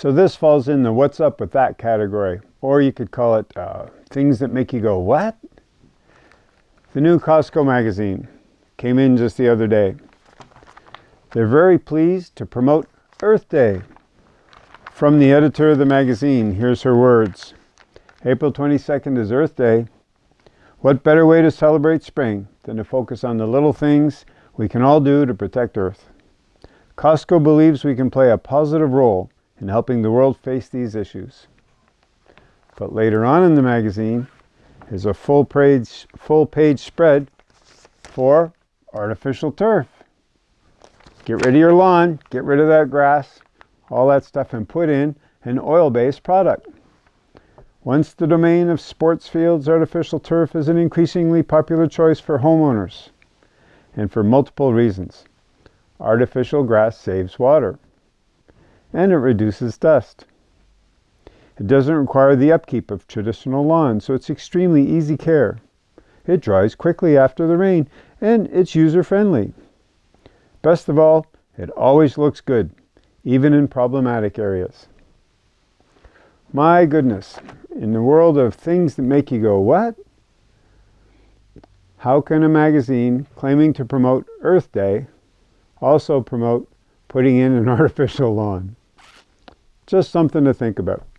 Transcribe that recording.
So this falls in the what's up with that category. Or you could call it uh, things that make you go, what? The new Costco magazine came in just the other day. They're very pleased to promote Earth Day. From the editor of the magazine, here's her words. April 22nd is Earth Day. What better way to celebrate spring than to focus on the little things we can all do to protect Earth? Costco believes we can play a positive role in helping the world face these issues. But later on in the magazine is a full page, full page spread for artificial turf. Get rid of your lawn, get rid of that grass, all that stuff and put in an oil-based product. Once the domain of sports fields, artificial turf is an increasingly popular choice for homeowners and for multiple reasons. Artificial grass saves water and it reduces dust. It doesn't require the upkeep of traditional lawns, so it's extremely easy care. It dries quickly after the rain and it's user-friendly. Best of all, it always looks good, even in problematic areas. My goodness, in the world of things that make you go, what? How can a magazine claiming to promote Earth Day also promote putting in an artificial lawn? Just something to think about.